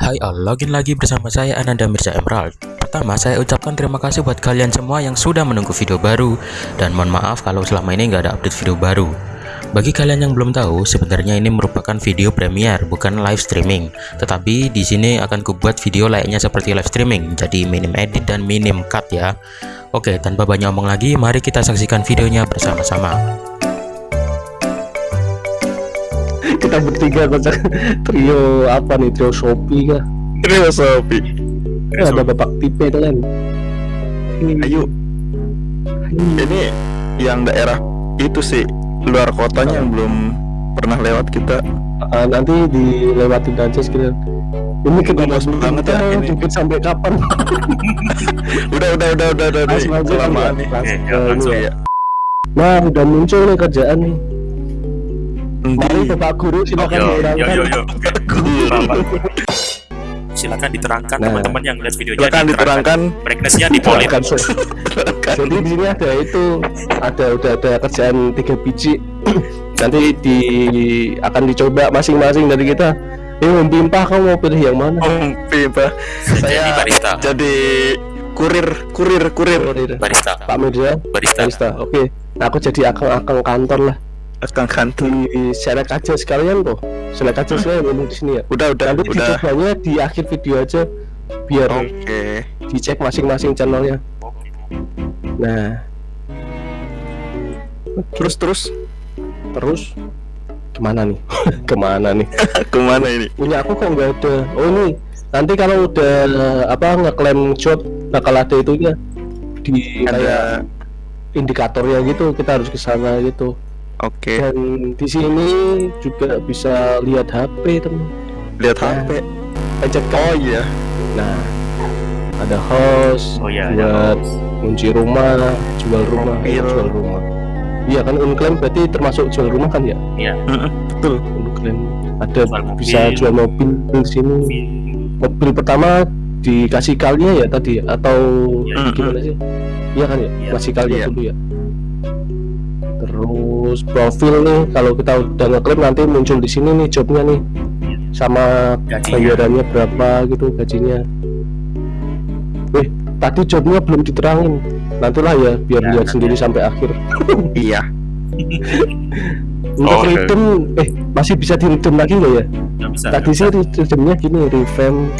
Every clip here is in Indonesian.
Hai all, login lagi bersama saya Ananda Mirza Emerald. Pertama, saya ucapkan terima kasih buat kalian semua yang sudah menunggu video baru dan mohon maaf kalau selama ini nggak ada update video baru. Bagi kalian yang belum tahu, sebenarnya ini merupakan video premier, bukan live streaming. Tetapi di sini akan kubuat video layaknya seperti live streaming, jadi minim edit dan minim cut ya. Oke, tanpa banyak omong lagi, mari kita saksikan videonya bersama-sama. Kita bertiga kocak trio apa nih trio Shopee kah Trio Sopi. Eh, ada bapak tipe itu kan Ayo. Ini yang daerah itu sih luar kotanya yang belum pernah lewat kita. Ah, nanti dilewatin aja sekalian ini kita Bagus banget ya, ini. Dikit sampai kapan Udah udah udah udah udah. langsung aja Kelamaan nih. langsung ini ya. nah udah muncul nih kerjaan nih mari bapak guru silakan Yo, yo. Silakan diterangkan Nah. teman-teman yang lihat videonya. Silakan diterangkan. Brightness-nya dipolin. Jadi di sini ada itu ada udah ada kerjaan tiga biji nanti di akan dicoba masing-masing dari kita eh Om Pimpah kamu mau pilih yang mana Om. Jadi Saya barista. jadi kurir, kurir, kurir. Barista. Pak Mirza Barista. barista oke nah, aku jadi akang-akang kantor lah Akan di selek aja sekalian kok selek aja sekalian ngomong di sini ya. Udah udah nanti udah. dicobanya di akhir video aja biar Oke. dicek masing-masing channelnya. Nah. Terus terus? Terus? Ke mana nih? Ke mana nih? Ke mana ini? punya aku kok nggak ada. Oh ini. Nanti kalau udah apa ngeklaim job bakal ada itunya. Di kayak Ada. indikatornya gitu kita harus ke sana gitu Oke. dan di sini juga bisa lihat HP teman Lihat HP. pencet Oh iya. nah ada host Oh iya, buat kunci rumah jual rumah Profil. jual rumah iya kan unclaim berarti termasuk jual rumah kan ya Iya. Betul. unclaim ada Jual mobil. bisa jual mobil di sini mobil pertama dikasih kalinya ya tadi atau Iya. gimana sih iya kan ya Iya. masih kalinya Iya. dulu ya terus profil nih kalau kita udah ngeklaim nanti muncul di sini nih jobnya nih sama Gajinya. bayarannya berapa gitu gajinya eh tadi jobnya belum diterangin nantilah ya biar Ya, lihat nanti sendiri ya. sampai akhir Iya. untuk Oh, eh masih bisa di redeem lagi nggak ya bisa. tadi sih redeemnya gini revamp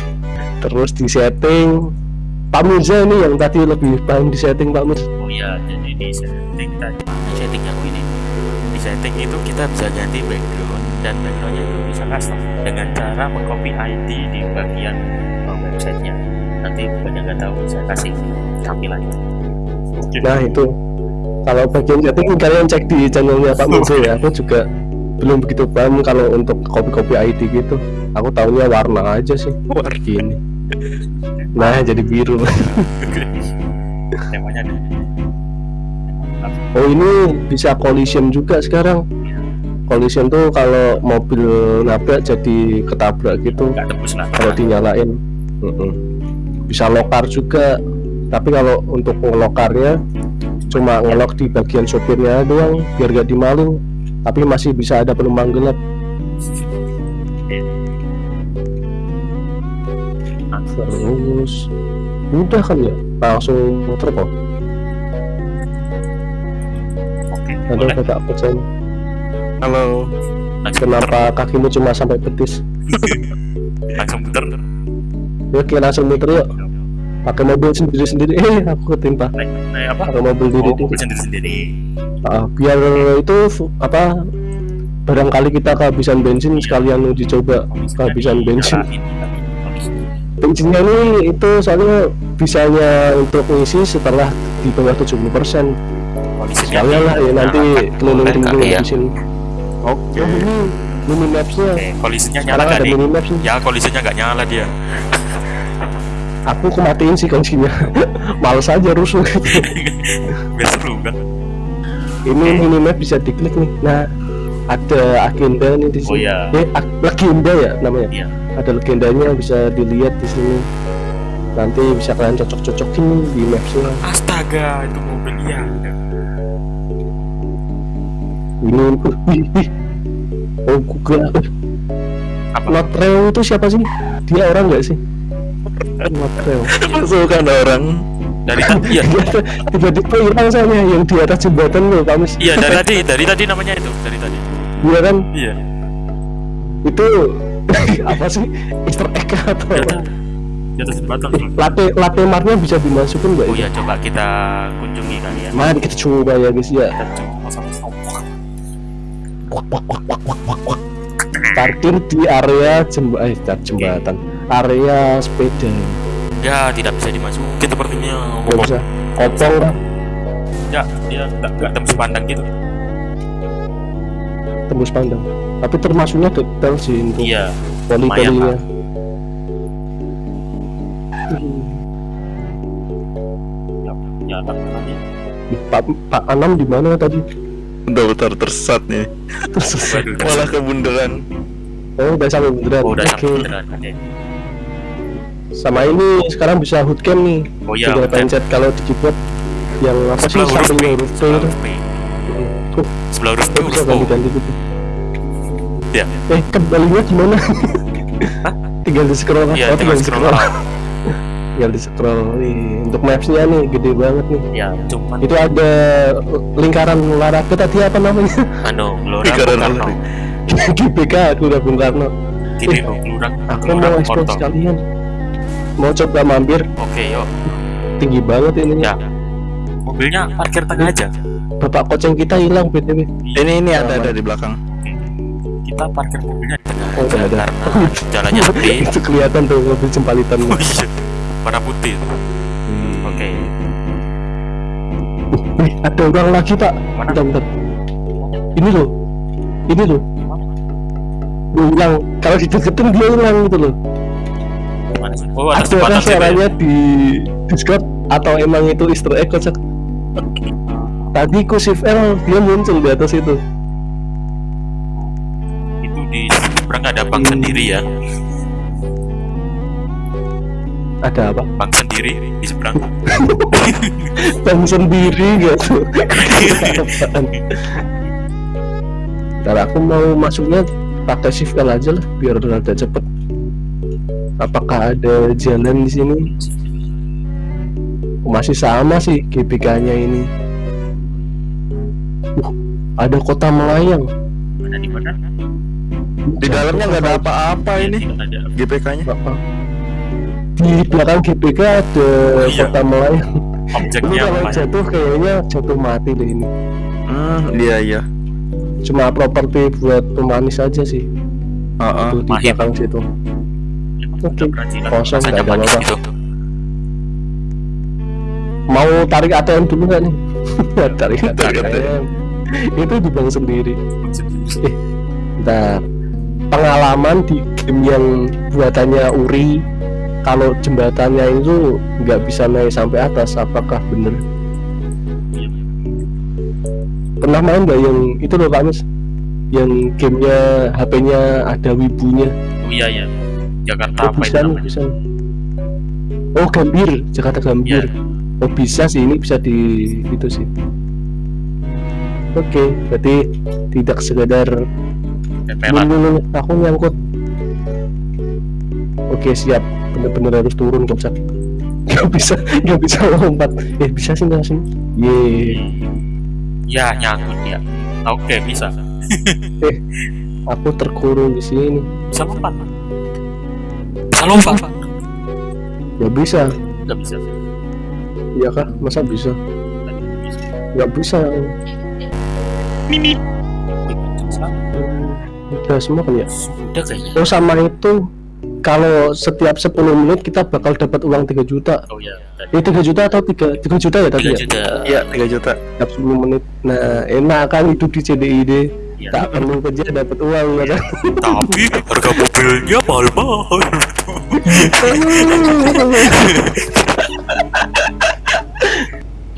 terus di setting Pak Mirza ini yang tadi lebih paham di setting Pak Mirza Oh iya, jadi di setting tadi. Di setting aku ini. Di setting itu kita bisa ganti background dan backgroundnya itu bisa custom dengan cara mengcopy ID di bagian uh, websitenya. Nanti banyak nggak tahu saya kasih tampilannya. nah itu kalau bagian setting kalian cek di channelnya Pak Mirza ya aku juga belum begitu paham kalau untuk copy-copy ID gitu aku tahunya warna aja sih Warna. gini nah jadi biru Temanya. Oh ini bisa collision juga sekarang. Collision tuh kalau mobil nabrak jadi ketabrak gitu kalau dinyalain. Bisa lokar juga. Tapi kalau untuk ngelokarnya cuma ngelok di bagian sopirnya doang biar gak dimaling tapi masih bisa ada penumpang gelap. Terus. Mudah kan ya? Langsung muter kok Oke, ada boleh. bapak pesan Halo. Kenapa kakimu cuma sampai betis Langsung muter. yuk kita langsung muter yuk pakai mobil sendiri sendiri eh aku ketimpa Naik, naik apa? pakai mobil Oh, diri mobil sendiri-sendiri. Ah, biar itu apa barangkali kita kehabisan bensin sekalian uji coba kehabisan bensin bensinnya ini itu soalnya bisanya untuk ngisi setelah di bawah 70% sekalian lah ya nanti keliling dulu ya. bensin Oke. oh ini mini mapsnya Oke, polisinya nyala ada nih? mini maps nih Ya, polisinya nggak nyala dia. aku kematiin sih kuncinya males aja rusuh seru kan? ini mini map bisa diklik nih nah ada agenda nih di Oh sini iya. eh legenda ya namanya Iya. ada legendanya bisa dilihat di sini nanti bisa kalian cocok-cocokin di mapsnya Astaga, itu mobil ya. Oh Google uh, Apa? Notreo itu siapa sih? Dia orang nggak sih? Notreo. Masukkan orang. Dari tadi ya. Tiba-tiba hilang soalnya yang di atas jembatan loh, Kamis. Iya, dari tadi, dari tadi namanya itu, dari tadi. Iya kan? Iya. Itu apa sih? Easter egg atau apa? udah. Di atas jembatan. Latte latte martnya bisa dimasukin nggak? Oh ya? iya, coba kita kunjungi kali ya. Mari kita coba ya guys ya. Kita coba. Parkir di area jemba eh jembatan. Area sepeda. Ya, tidak bisa dimasukin sepertinya. Nggak bisa. Kopong? Ya, dia nggak nggak tembus pandang gitu. tembus pandang. Tapi termasuknya detail sih untuk Iya. poli-polinya. lumayan, Ya, ya, nanti. Pak Pak Anam di mana tadi? Udah bentar tersesat nih. Udah Malah kebunderan. oh udah sampai beneran. Oh, udah sampai. Oke. Sama ini sekarang bisa hoodcam nih. Oh iya, Tinggal pencet kalau di keyboard yang apa sih Sebelah huruf P. huruf P Sebelah huruf P. Tuh, Sebelah huruf P bisa huruf O. ganti-ganti gitu. Ya. Eh, kembalinya gimana? tinggal di scroll Iya, oh, tinggal scroll out. Tinggal di scroll nih untuk mapsnya nih gede banget nih Ya, cuman itu ada lingkaran olahraga tadi apa namanya anu, Lingkaran olahraga. GBK aku udah Bung Karno Gini, Eh, Gelora aku mau ekspor sekalian mau coba mampir Oke, yuk. tinggi banget ini Ya. Mobilnya parkir tengah aja. bapak koceng kita hilang btw Ini ini ada ada di belakang. Kita parkir mobilnya di tengah Oh, ada. karena jalannya sepi. itu kelihatan tuh mobil jembalitan Oh iya. Warna putih. Oke. Wih, ada orang lagi pak Mana? bentar, bentar. ini loh ini loh Dia hilang kalau dideketin dia hilang gitu loh? Oh, ada ya? suaranya di Discord atau emang itu Easter egg kocak tadi ku shift L dia muncul di atas itu Itu di seberang ada bank Hmm. sendiri ya. Ada apa Bank sendiri di seberang. bang sendiri gitu? Ntar aku mau masuknya pakai shift L aja lah biar rada cepet apakah ada jalan di sini masih sama sih GBK nya ini uh, ada kota melayang Ada di mana? Di dalamnya nggak ada apa-apa ini ada. GPK-nya. Apa? Di belakang GBK ada Iya. kota ini Objeknya kalau jatuh kayaknya jatuh mati deh ini. Hmm, iya iya. cuma properti buat pemanis aja sih. Heeh. Tuh, di Mahim. belakang situ. Oke, kosong, nggak ada apa-apa. gitu. mau tarik ATM dulu nggak nih? Tarik ATM itu di bank sendiri. Ntar pengalaman di game yang buatannya Uri kalau jembatannya itu nggak bisa naik sampai atas apakah bener pernah main nggak yang itu loh Pak Mis yang gamenya HP-nya ada wibunya Oh iya ya. Jakarta oh apa itu bisa namanya? bisa oh Gambir Jakarta. Gambir oh bisa sih ini bisa di itu sih oke berarti tidak sekedar Tempelan. Belum, aku nyangkut. Oke siap, bener-bener harus turun kocak. Gak bisa, gak bisa lompat. Eh bisa sih nggak sih? Ye, Ya nyangkut ya. Oke bisa. aku terkurung di sini. Bisa lompat. Bisa lompat. Gak bisa, Gak bisa. iya kah? Masa bisa? Tadi bisa. Gak bisa. Mimi. Udah semua kan ya? Sudah kayaknya. Oh sama itu kalau setiap 10 menit kita bakal dapat uang 3 juta. Oh iya. Tadi. Eh 3 juta atau 3, 3 juta ya tadi 3 ya? juta. Iya, 3 juta. Setiap 10 menit. Nah enak kan hidup di CDID. Iya. Tak perlu kerja dapat uang ya kan? Tapi harga mobilnya mahal-mahal.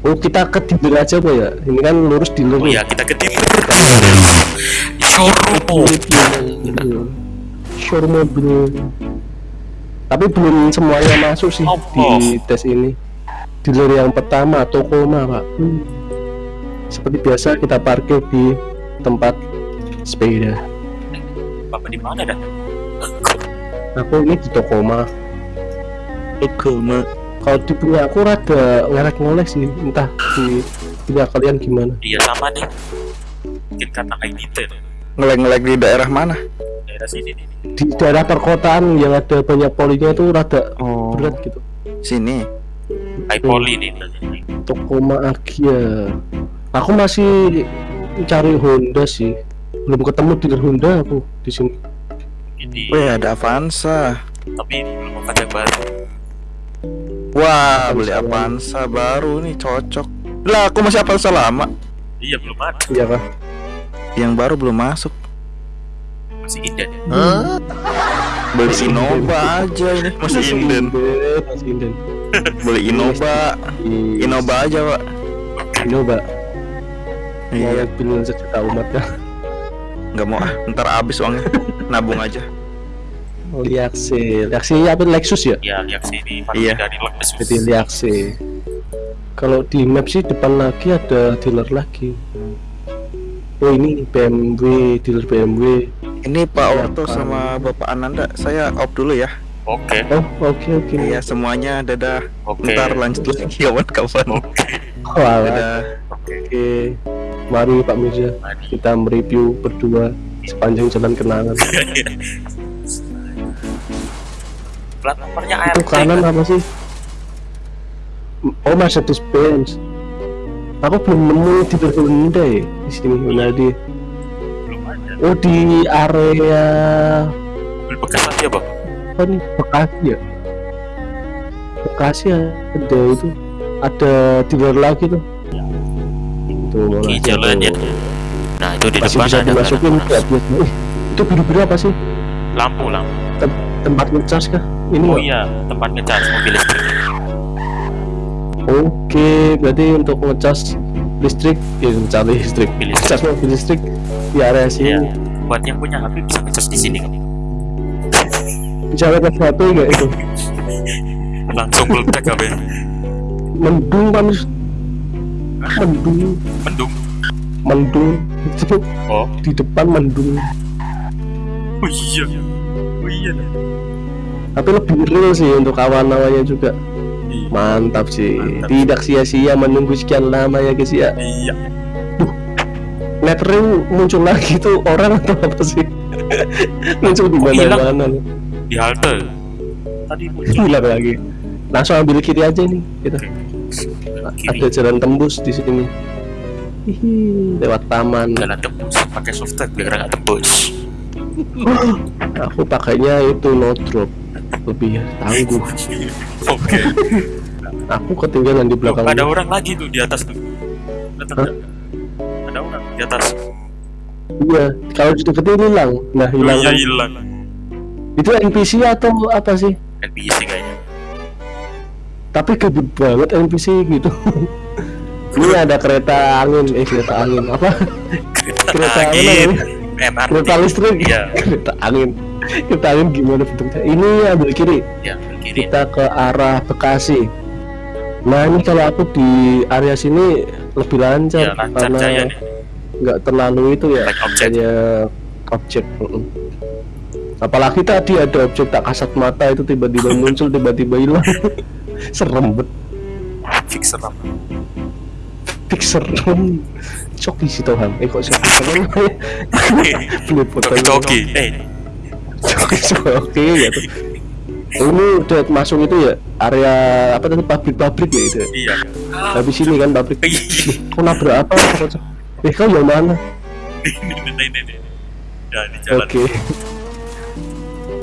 Oh kita ke dealer aja kok ya? Ini kan lurus dealer. Oh iya kita ke dealer. Showroom. Showroom mobil. Tapi belum semuanya masuk sih Oh, di tes ini. Dealer yang pertama Tokoma pak. Hmm. Seperti biasa kita parkir di tempat sepeda. Bapak di mana dah? aku ini di Tokoma Tokoma kalau di punya aku rada ngerek ngolek sih entah di punya kalian gimana iya sama nih mungkin karena kayak gitu ngelek-ngelek di daerah mana? Daerah sini nih di daerah perkotaan yang ada banyak polinya itu rada oh. berat gitu. Sini? High poly nih Tokoma Agia aku masih cari Honda sih. Belum ketemu dealer Honda aku di sini. Ini Wih ada Avanza. Tapi belum ada yang baru. Wah beli Avanza Avanza baru nih cocok. Lah aku masih Avanza lama? Iya belum ada. Iya kah Yang baru belum masuk. Masih inden Beli Innova aja ini. Masih inden. Masih inden. Beli Innova. Innova aja pak. Innova. Iya. Mobil sejuta umat ya nggak mau ah. Ntar habis uangnya. Nabung aja. Liaxe Liaxe apa Lexus ya? Ya lihat sini Iya. dari Lexus. Jadi Liaxe kalau di map sih depan lagi ada dealer lagi oh ini BMW dealer BMW Ini Pak Iya, Orto Pak. sama Bapak Ananda. Saya off dulu ya. Oke. Oh oke oke. Iya semuanya. Dadah. Oke. Ntar lanjut lagi kawan-kawan. Oke. Oh, alah. Dadah. Oke. Oke. Mari Pak Mirza. Kita mereview berdua sepanjang jalan kenangan. Plat nomornya itu ART kanan kan? apa sih? Oh Mercedes Benz aku belum nemu di Honda ya di sini Honda di belum ada. Oh di area mobil bekas aja bang nih Bekasi ya Bekasi ada itu. Ada dealer lagi tuh. Itu mau di jalan tuh. ya nah itu di masih depan bisa ada dimasukin ya biasa. Ih, itu biru-biru apa sih? Lampu lampu. Tem- tempat ngecas kah? Ini oh iya tempat ngecas mobil listrik oke berarti untuk ngecas listrik ya ngecas listrik. Listrik. ngecas mobil listrik di area sini. Iya. Buat yang punya HP bisa ngecas di sini kan bisa ngecas satu enggak itu? Langsung meledak HP mendung kan mendung. Mendung. Mendung. Oh. Di depan mendung. Oh iya. Oh iya tapi lebih real sih untuk awan-awannya juga Iya. mantap sih Mantap. tidak sia-sia menunggu sekian lama ya guys ya? Iya. Letternya muncul lagi tuh orang atau apa sih? Muncul di mana-mana di halte. Tadi muncul. Hilang lagi. Langsung ambil kiri aja nih kita. Kiri. Ada jalan tembus di sini. Hihi, lewat taman. Jalan tembus pakai software biar nggak tembus. Aku pakainya itu no drop lebih tangguh oke. Aku ketinggalan di Loh, belakang ada orang lagi tuh di atas tuh. Lihat. ada orang di atas. Iya kalau dideketin hilang. Nah oh, hilang iya kan. hilang. Itu NPC atau apa sih? NPC kayaknya. Tapi gede banget NPC gitu. Ini ada kereta angin eh kereta angin apa? Kereta, Kereta angin. apa MRT kereta listrik. Iya. Kereta angin. Kereta angin gimana bentuknya? Ini ambil kiri. Ya kiri. Kita ke arah Bekasi. Nah ini kalau aku di area sini lebih lancar ya lancar karena nggak terlalu itu ya Banyak objek. banyak objek apalagi tadi ada objek tak kasat mata itu tiba-tiba muncul tiba-tiba hilang. Serem bet. Fix serem fix serem coki sih Tuhan eh kok coki serem beli foto toki eh. Coki coki ya tuh. Ini udah masuk itu ya area apa tadi? Pabrik-pabrik ya itu ya? iya. Habis ini kan pabrik. Iya. kau nabrak apa? Eh kau yang mana? Ini ini ini ya di jalan. Oke.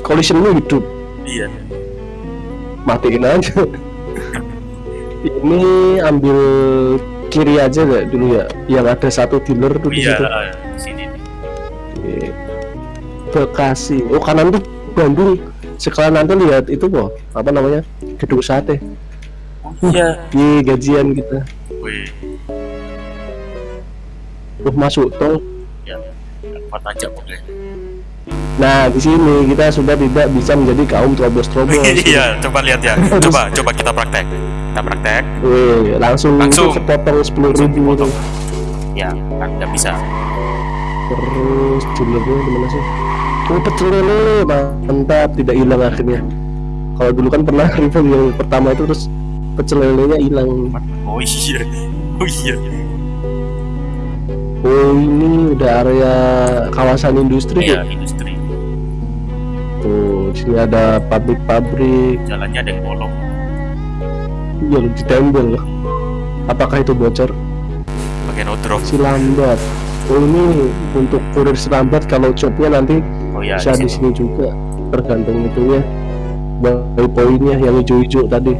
Collision lu hidup. Iya. Matiin aja. Ini ambil kiri aja deh dulu ya yang ada satu dealer tuh di iya situ. di sini. Oke. Bekasi. Oh kanan tuh Bandung. Sekalian nanti lihat itu kok apa namanya? Gedung sate. Oh iya. Di gajian kita. Wih. Uh masuk tol. Ya tempat aja pokoknya nah di sini kita sudah tidak bisa menjadi kaum terobos-terobos. Iya coba lihat ya. Coba coba kita praktek. Kita praktek. Wih, langsung, Langsung. itu sepotong sepuluh ribu tuh. ya nggak bisa. Terus dealernya gimana sih? Oh pecel lele mantap. Tidak hilang akhirnya. Kalau dulu kan pernah review yang pertama itu terus pecel lelenya hilang. Oh iya. Oh iya oh ini udah area kawasan industri iya ya? industri. Tuh sini ada pabrik-pabrik. Jalannya ada yang bolong. Iya ditembel apakah itu bocor? Pakai no drop si lambat. Oh ini untuk kurir si lambat kalau jobnya nanti oh iya bisa di sini. juga. Tergantung itunya. Dari poinnya yang hijau-hijau tadi.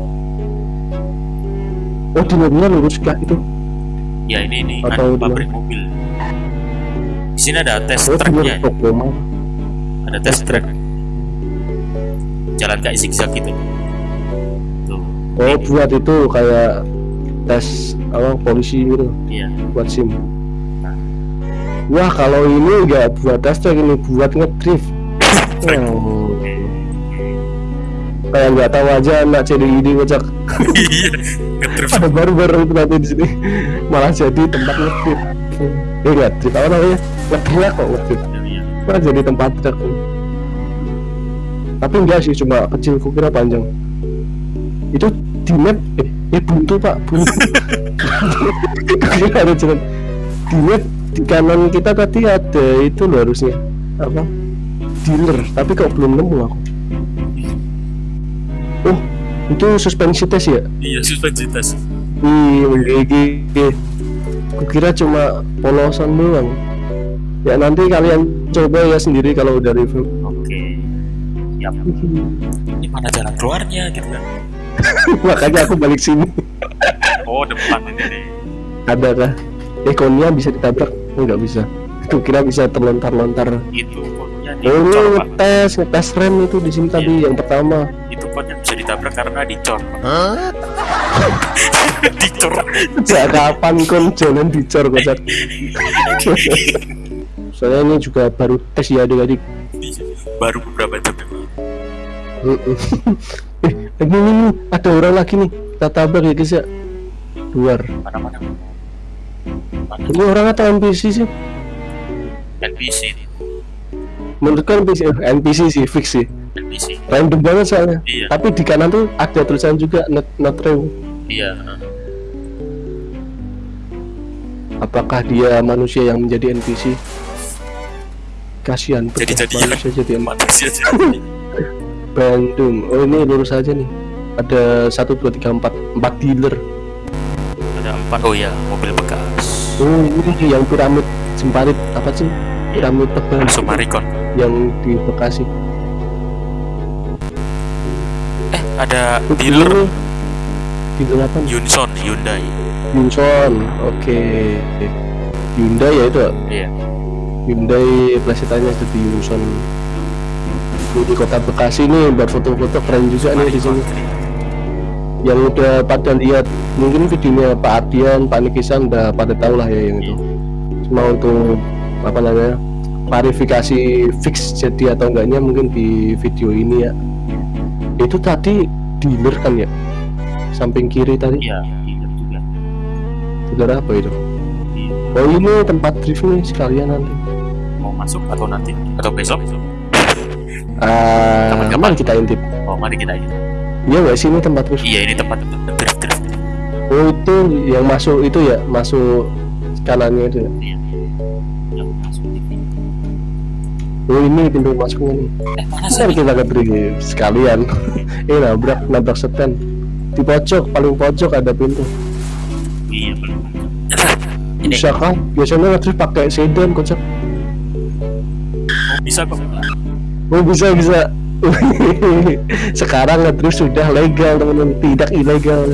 Oh di lurus kah itu ya ini ini. Atau dia- pabrik mobil. Di sini ada test tracknya mah ada test track. jalan kayak zigzag gitu. Tuh. Oh buat itu kayak tes apa polisi gitu. Iya. Buat sim. Wah kalau ini nggak buat tes track ini buat ngedrift. Oh. kayak nggak tahu aja anak CDID kocak iya ada baru-baru itu nanti di sini. Malah jadi tempat ngedrift eh nggak trip apa namanya ngedrift kok iya malah jadi tempat truk tapi enggak sih cuma kecil kukira panjang. Itu di map eh, eh buntu pak. Buntu. Ada jalan. Di map di kanan kita tadi ada itu loh harusnya. Apa? Dealer tapi kok belum nemu aku. Oh itu suspensi tes ya iya suspensi tes Wih, GG. Kukira cuma polosan doang. Ya nanti kalian coba ya sendiri kalau udah review. oke siap ini mana jalan keluarnya gitu kan Makanya aku balik sini. oh depan ini nih Ada kah? Ekonnya bisa ditabrak? Enggak bisa. Kukira bisa terlontar-lontar. itu ini ngetes, ngetes rem itu di sini tadi yang pertama. itu kodnya bisa ditabrak karena dicor dicor Sejak kapan kon jalan dicor kocak? Soalnya ini juga baru tes ya adik-adik. baru beberapa jam. Mm-mm. eh, ini, ini, ada orang lagi nih. Kita tabrak ya guys ya. Luar. mana mana mana Ini orang atau NPC sih? NPC Menurutku NPC, eh, NPC sih, fix sih. NPC Random banget soalnya. Iya. Tapi di kanan tuh ada tulisan juga not, not real. iya Apakah dia manusia yang menjadi NPC? Kasihan jadi jadi manusia jadi manusia jadi Bandung. Oh ini lurus aja nih. Ada satu dua tiga empat empat dealer. ada empat oh ya mobil bekas Oh ini yang piramid semparit apa sih? Piramid tebal Sumarikon yang di Bekasi. eh ada dealer Dealer apa? Yunson Hyundai Yunson. Oke. Hyundai ya itu. iya Hyundai plesetannya jadi Yunson. Ini di kota Bekasi nih buat foto-foto keren juga nih di sini. Yang udah pada lihat mungkin videonya Pak Ardian, Pak Nikisan udah pada tahu lah ya yang itu. Cuma untuk apa namanya klarifikasi fix jadi atau enggaknya mungkin di video ini ya. Itu tadi dealer kan ya? Samping kiri tadi iya dealer juga dealer apa itu? Iya. Oh ini tempat drift nih sekalian nanti. mau masuk atau nanti atau besok Kapan-kapan. mari kita intip. oh mari kita ini Iya nggak sih ini tempat drift? iya ini tempat drift drift Oh itu yang masuk itu ya masuk kanannya itu. Ya? iya masuk ini Oh ini pintu masuknya nih. eh mana sih kita ke drift sekalian. eh nabrak nabrak setan. Di pojok paling pojok ada pintu. iya ini Bisa kan? Biasanya ngedrift pakai sedan kocak. oh, bisa kok Oh bisa bisa. Sekarang ngedrift sudah legal teman-teman, tidak ilegal.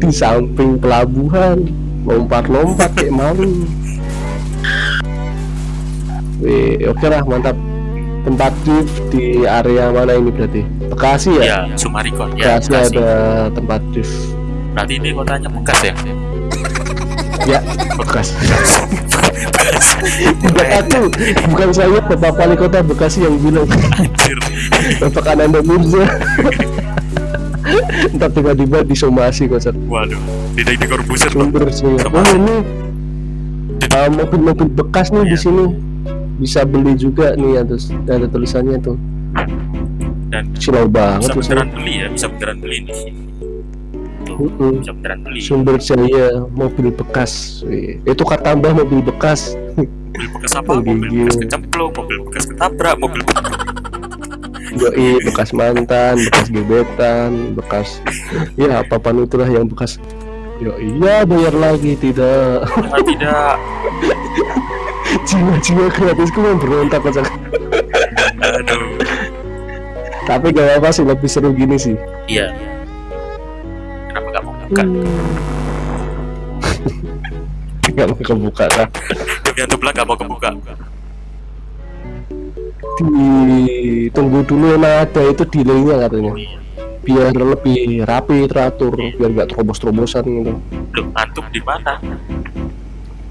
Di samping pelabuhan, lompat-lompat kayak malu. Wih, oke lah mantap. Tempat drift di area mana ini berarti? Bekasi ya? ya Sumarikon ya Bekasi Bekasi. ada tempat drift. berarti ini kotanya bekas ya Ya, Bekasi. Bukan aku, bukan saya Bapak Wali Kota Bekasi yang bilang. anjir Bapak Ananda Mirza Ntar tiba-tiba disomasi kocak waduh tidak di Corbuzier Pak. Sumber sih. Oh ini uh, mobil-mobil bekas nih di Iya. sini bisa beli juga nih ada ada tulisannya tuh. Dan silau banget bisa beneran beli ya bisa beneran beli nih. Tuh Mm-mm. bisa beneran beli. Sumber jaya mobil bekas. Itu kata tambah mobil bekas. Mobil bekas apa? Oh, mobil bekas kecemplung mobil bekas ketabrak mobil Yoi, bekas mantan, bekas gebetan, bekas ya apa pun itulah yang bekas. Yo iya bayar lagi tidak. Ah, tidak Jiwa-jiwa gratisku memberontak kocak. aduh Tapi gak apa sih lebih seru gini sih. iya kenapa gak mau buka Gak mau kebuka lah. demi untuk bilang gak mau kebuka Ditunggu dulu emang ada itu delaynya katanya. Biar lebih rapi teratur, biar gak terobos-terobosan gitu. Loh, antum di mana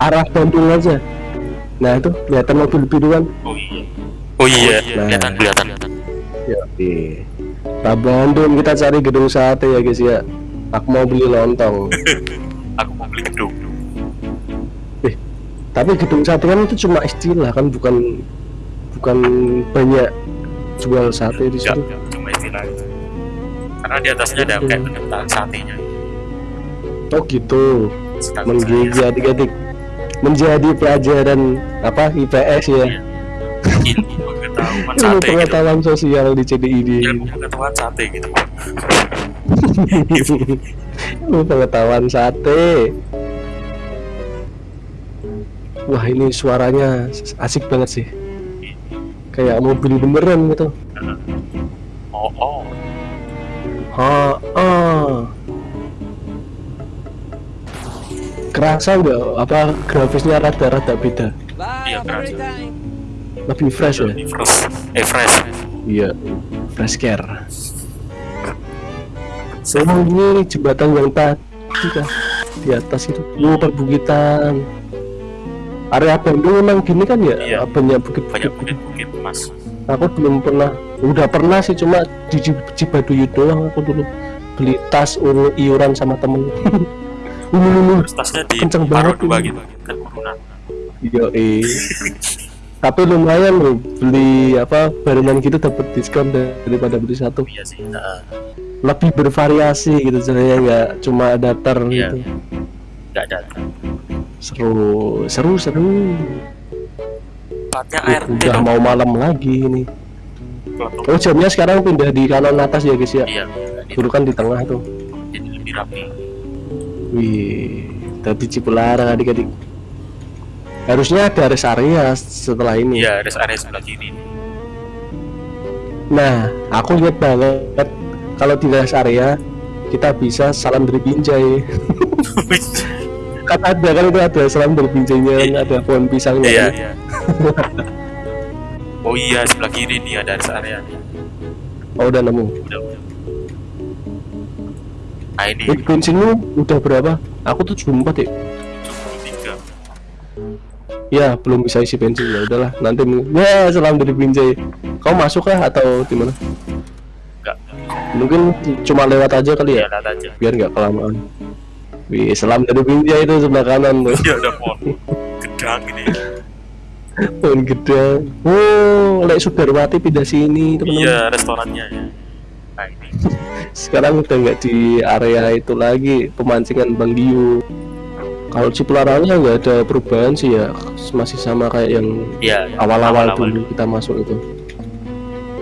Arah Bandung aja. Nah itu kelihatan mobil biru kan? oh iya oh iya Nah. kelihatan kelihatan Ya, Nah, Bandung kita cari gedung sate ya guys ya. Aku mau beli lontong. aku mau beli gedung Tapi gedung sate kan itu cuma istilah kan bukan bukan banyak jual sate di enggak situ. cuma istilah karena di atasnya ada kayak penempatan satenya Oh gitu. Menggigit adik-adik. Menjadi pelajaran apa IPS ya. ilmu pengetahuan Ilmu sate gitu pengetahuan sosial di CDID. ilmu pengetahuan sate gitu Ilmu pengetahuan sate. Wah ini suaranya asik banget sih. Kayak mobil beneran gitu. oh oh Ha, ah. Kerasa nggak apa grafisnya rada-rada beda, iya kerasa lebih fresh ya? lebih fresh eh fresh Iya, fresh care. Emang ini jembatan yang tadi kah? Di atas itu, oh perbukitan. Area Bandung memang gini kan ya? Iya. Banyak bukit banyak bukit-bukit mas Aku belum pernah, udah pernah sih cuma di Cib- Cibaduyut doang aku dulu beli tas ulu iuran sama temen. Ulu. terus tasnya di Kenceng banget dua ini. gitu kan urunan Yo Tapi lumayan loh beli apa barengan gitu dapat diskon daripada beli satu. iya sih nah, Lebih bervariasi gitu sebenarnya nggak cuma datar Iya. gitu. nggak ada Seru, seru, seru. tempatnya Eh, ART udah dong mau malam lagi ini. Kelompok- Oh jamnya sekarang pindah di kanan atas ya guys ya. iya Dulu kan di tengah tuh. jadi lebih rapi Wih, tadi Cipularang adik-adik. Harusnya ada rest area setelah ini. iya rest area sebelah kiri Nah, aku lihat banget kalau di rest area kita bisa salam dari binjai. kan ada kan itu ada salam dari binjainya kan, ada pohon pisangnya. iya kan. iya oh iya sebelah kiri nih ada rest area nih Oh udah nemu. udah udah nah ini Eh, bensinmu udah berapa? Aku tuh cuma empat ya. 73 Ya belum bisa isi bensin ya udahlah nanti ya salam dari binjai. Kau masuk kah atau gimana? enggak Mungkin cuma lewat aja kali iya ya lihat aja biar nggak kelamaan. Wih, salam dari binjai itu sebelah kanan tuh. iya ada pohon gedang ini Pohon gede. Oh, Lek Sudarwati pindah sini teman-teman. iya restorannya ya Sekarang udah nggak di area itu lagi pemancingan Bang Diu. Kalau Cipularangnya nggak ada perubahan sih ya, masih sama kayak yang iya awal-awal dulu kita masuk itu.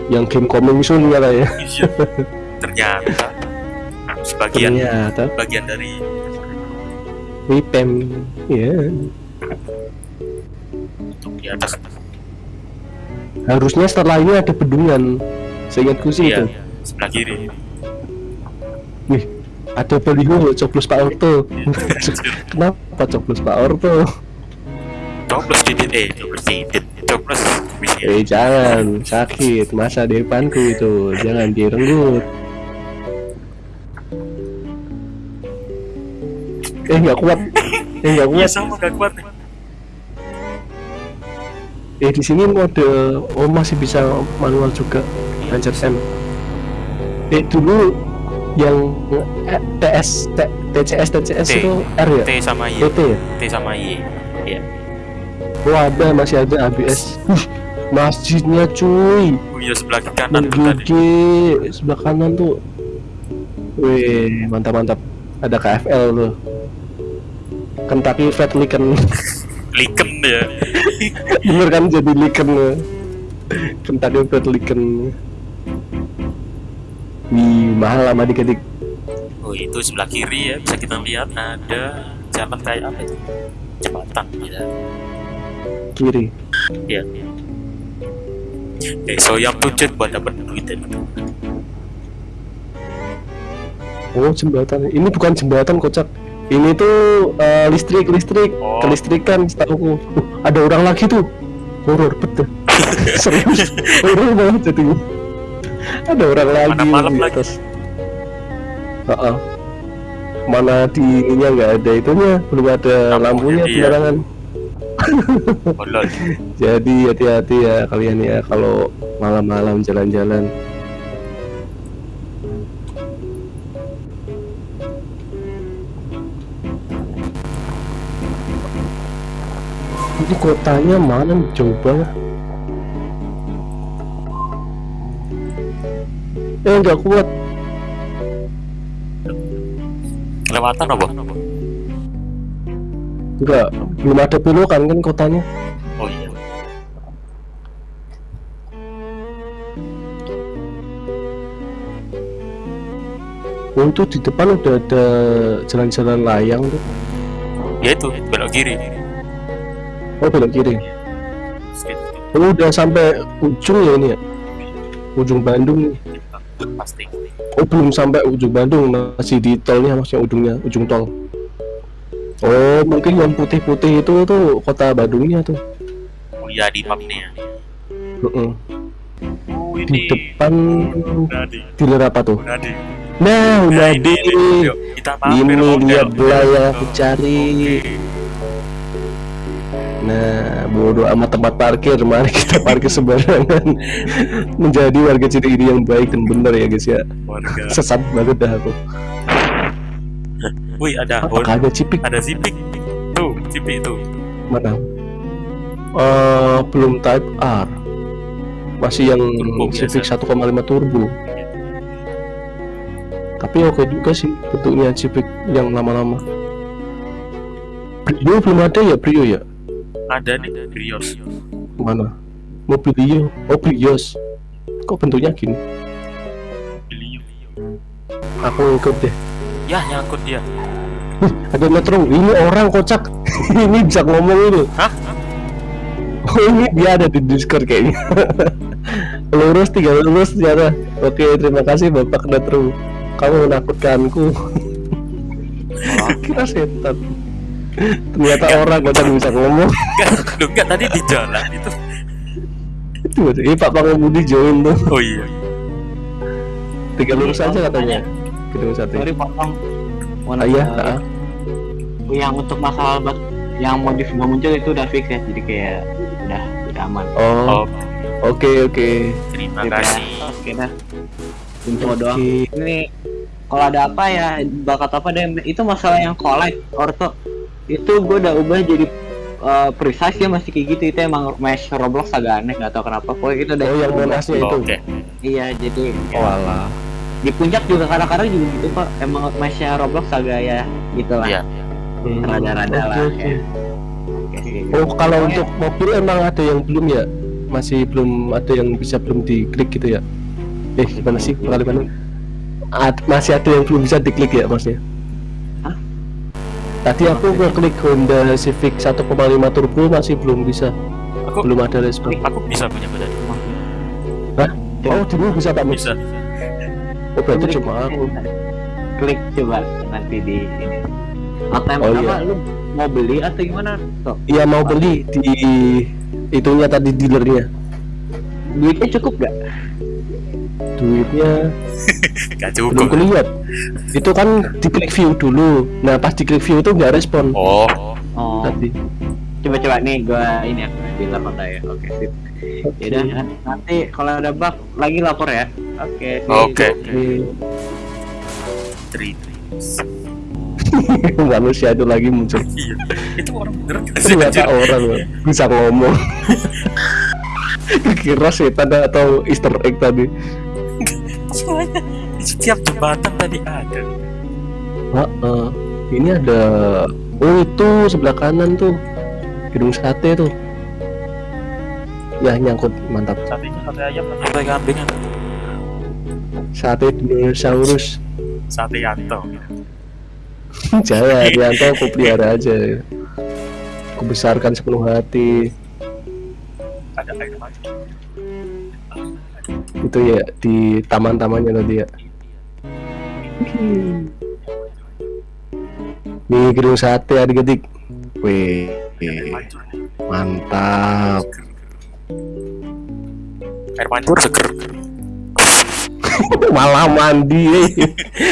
Yang game coming soon ya? Iya. Ternyata. Sebagian. Ternyata. Bagian dari Wipem, ya untuk di atas. Harusnya setelah ini ada bendungan. Seingatku sih iya itu. sebelah kiri Wih, ada baliho coblos Pak Orto. Kenapa coblos Pak Orto? coblos didit eh coblos didit coblos Eh jangan sakit masa depanku itu jangan direnggut. Eh nggak kuat. Eh nggak iya kuat. sama gak kuat Eh di sini mode oh masih bisa manual juga. Pencet M. Eh dulu yang eh, TS T- TCS TCS T. itu R ya? T sama Y TT ya? T sama Y iya Oh ada masih ada ABS. Masjidnya cuy. Oh iya sebelah kanan. GG sebelah kanan tuh. Wih mantap mantap. Ada KFL loh. Kentucky Fried Chicken. Liken ya. Bener kan jadi Licken ya. Kentucky Fried Chicken. Wih mahal lama dikit Oh itu sebelah kiri ya bisa kita lihat ada jalan kayak apa itu? Jembatan ya. kiri. Iya. Eh, so yang tujuh buat dapat duit ya. Oh jembatan. Ini bukan jembatan kocak. Ini tuh eh, listrik listrik Oh. kelistrikan setahu uh, ada orang lagi tuh horor betul serius horor banget jadi ada orang lagi Mana malam di lagi. atas Ha-ha. mana di ininya nggak ada itunya belum ada Lampunya lampunya penerangan Bolol. jadi hati-hati ya kalian ya kalau malam-malam jalan-jalan ini kotanya mana jauh banget eh nggak kuat Kelewatan apa? nggak belum ada belokan kan kotanya. Oh iya. oh itu di depan udah ada jalan-jalan layang tuh. Ya itu belok kiri. oh belok kiri. Oh udah sampai ujung ya ini ya? Ujung Bandung nih Pasti. Oh belum sampai ujung Bandung masih di tolnya maksudnya ujungnya ujung tol. Oh mungkin yang putih-putih itu tuh kota Bandungnya tuh. Oh iya di map nih ya. Heeh. Oh Di ini. depan Nadi. dealer apa tuh? Nadi. Nah udah ini, di ini. Yuk, kita mampir ini dia belah yang aku cari. Nah bodoh amat tempat parkir mari kita parkir sembarangan menjadi warga Ciri ini yang baik dan benar ya guys ya. Warga. Sesat banget dah aku. Wih ada Apakah ada cipik ada zipik. Tuh, zipik itu. mana? Eh belum Type R. Masih yang Turbo Civic biasa. 1,5 turbo. Tapi oke juga sih bentuknya Civic yang lama-lama. Brio belum ada ya Brio ya? Ada nih Brios. Mana? Mobilio. Oh Brios. Kok bentuknya gini? Beliau. Aku ikut deh. Ya, nyangkut dia. Wih, ada metro. Ini orang kocak. ini bisa ngomong ini. Hah? Oh ini dia ada di Discord kayaknya. lurus tiga lurus ternyata. Oke terima kasih Bapak Metro. Kamu menakutkanku. Kira setan. Ternyata orang kocak bisa ngomong. Enggak, tadi di jalan itu. Itu ini Pak Pangemudi join tuh. Oh iya. Tiga lurus aja katanya. Gedung sate. sorry potong Ah, iya. ah. yang untuk masalah bak yang modif nggak muncul itu udah fix ya jadi kayak udah udah aman Oh, Oh, oke oke. terima Gitu ya. kasih. oke dah info doang Oke. ini kalau ada apa ya bakat apa deh itu masalah yang collect orto itu gue udah ubah jadi uh, precise ya masih kayak gitu itu emang mesh Roblox agak aneh nggak tahu kenapa pokoknya itu udah Oh yang monasnya itu. Oke. iya jadi Oh alah. di puncak juga kadang-kadang juga gitu pak emang meshnya Roblox agak ya gitu lah Iya. Hmm, Rada-rada oke, lah, oke. ya. Oke. Oh kalau untuk mobil emang ada yang belum ya? Masih belum ada yang bisa belum diklik gitu ya? Eh gimana sih kalimatnya? Ad- masih ada yang belum bisa diklik ya maksudnya? Tadi aku ngeklik Honda Civic 1,5 turbo masih belum bisa, Aku belum ada respon. aku bisa punya badan. Hah? Oh dulu bisa Pak? Bisa. Oh berarti Klik- cuma aku. klik coba nanti di ini atau yang Oh, pertama iya. lu mau beli atau gimana tuh Iya mau beli di itunya tadi dealernya. duitnya cukup gak Duitnya Gak belum cukup. kelihatan. Itu kan diklik view dulu. Nah pas diklik view itu nggak respon. Oh, oh Tadi. coba coba nih gua ini aku dealer Honda ya oke sip Yaudah, nanti kalau ada bug lagi lapor ya oke sip. oke. Oke. Terus. manusia itu lagi muncul Iya. Itu orang bener ternyata orang loh, bisa ngomong kira setan atau easter egg tadi Di setiap jembatan tadi ada. Heeh. ini ada oh itu sebelah kanan tuh gedung sate tuh ya nyangkut mantap Satenya sate ayam atau sate kambing apa? sate dinosaurus Sate yanto. jangan Rianto aku pelihara aja aku besarkan sepenuh hati Ada air mati. Itu ya di taman-tamannya tadi ya. Nih gedung sate adik-adik wih mantap. Air mancur seger. malah mandi eh.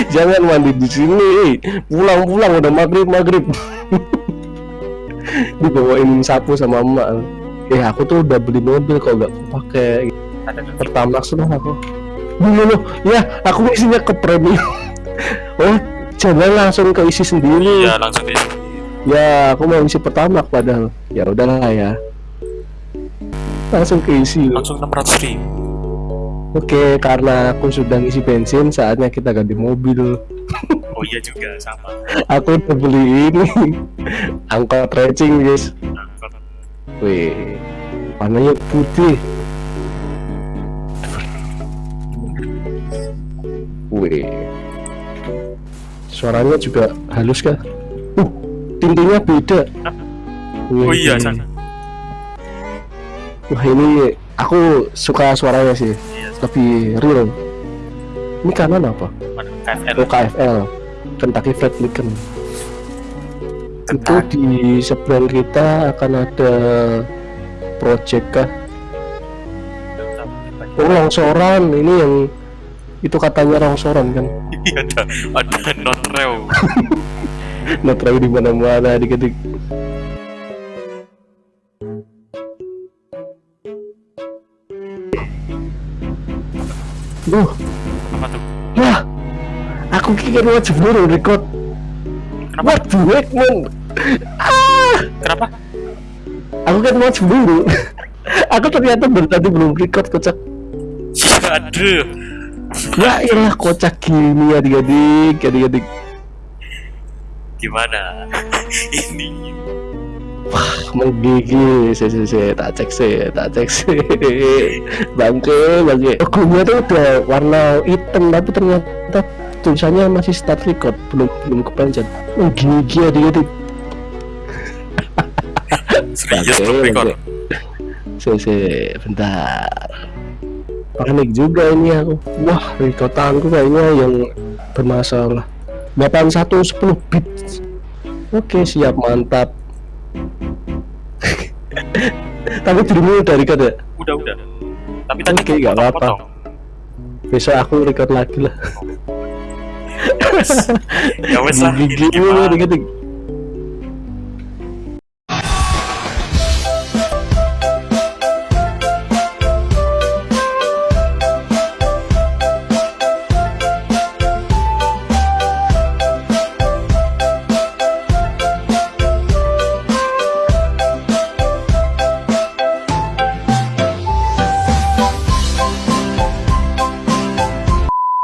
jangan mandi di sini eh. pulang-pulang udah maghrib maghrib. Dibawain sapu sama emak. Eh aku tuh udah beli mobil kok gak pakai Ada pertama sudah aku. Dulu loh ya aku isinya ke premium oh jangan langsung ke isi sendiri. Iya langsung di ya aku mau isi pertama padahal. Ya udahlah ya. Langsung ke isi. Langsung 600 ribu. oke karena aku sudah ngisi bensin saatnya kita ganti mobil. Oh iya juga sama. aku udah beli ini. Angkot racing guys. Angkot. wih warnanya putih wih suaranya juga halus kah uh tintingnya beda Wih, Oh iya ini. sana. wah ini aku suka suaranya sih Iya. lebih real ini kanan apa? KFL. oh KFL Kentucky Fried Chicken itu di seberang kita akan ada project kah oh longsoran ini yang itu katanya longsoran kan Iya ada ada not rew. nggak tahu di mana mana dikit Duh, Apa tuh? wah, aku kira mau cemburu record. Kenapa? What the heck, man? Ah, Kenapa? aku kan mau cemburu. aku ternyata baru tadi belum record kocak. Aduh. Ya iyalah kocak gini adik-adik, adik-adik. Gimana? Ini. Menggigil. Sih sih sih tak cek sih tak cek sih bangke bangke. Logonya tuh udah warna hitam tapi ternyata tulisannya masih start record. Belum belum kepencet. Menggigil adik-adik. Serius belum record. sih sih bentar panik juga ini aku. Wah recordanku kayaknya yang bermasalah. 8110 bit. Oke siap mantap. Tapi udah record ya? Udah udah. Tapi tadi Oke, nggak apa-apa. besok aku record lagi lah. Ya wes lah. ini gigi